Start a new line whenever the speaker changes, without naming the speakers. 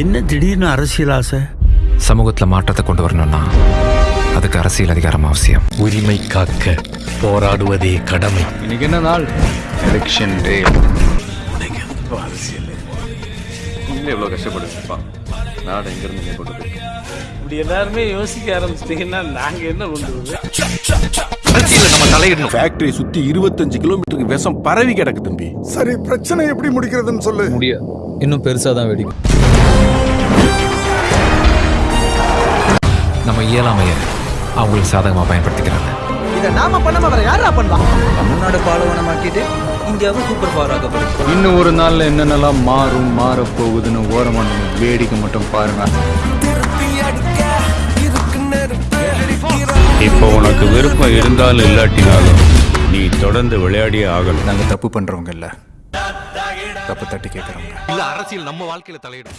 என்ன திடீர்னு அரசியல் ஆசை?
சமூகத்துல மாற்றத்தை கொண்டு வரணும்னா அதுக்கு அரசியல் அதிகாரம் அவசியம்.
உரிமை காக்க போராடுவதே கடமை.
இன்னைக்கு என்ன நாள்? எலெக்ஷன் டே
எவ்வளோ கஷ்டப்பட்டுருப்பா? நாடு எங்கேருந்து இங்கே கொண்டு போய்
இப்படி எல்லாருமே யோசிக்க ஆரம்பிச்சிட்டீங்கன்னா நாங்க என்ன பண்ணுறது
ஃபேக்டரி சுத்தி இருபத்தஞ்சு கிலோமீட்டருக்கு விஷம் பரவி கிடக்கு தம்பி.
சரி பிரச்சனை எப்படி முடிக்கிறதுன்னு சொல்லு.
முடியாது இன்னும் பெருசாக தான் வெடிக்கும்.
நம்ம இயலாமைய அவங்களுக்கு சாதகமா பயன்படுத்திக்கிறாங்க.
இதை நாம பண்ணாம வேற யாரா பண்ணுவா
தமிழ்நாடு பாலைவனமாக்கிட்டு இந்தியாவை சூப்பர் பவர் ஆக்க போறோம்
இன்னும் ஒரு நாள்ல என்னென்னலாம் மாறும் மாறப் போகுதுன்னு ஓரமா நீங்க வேடிக்கை மட்டும் பாருங்க.
இப்போ உனக்கு விருப்பம் இருந்தாலும் இல்லாட்டினாலும் நீ தொடர்ந்து விளையாடியே ஆகணும்.
நாங்க தப்பு பண்றவங்க இல்ல. தப்பு தட்டி கேட்கறவங்க
இல்ல அரசியல் நம்ம வாழ்க்கையில தலையிடும்.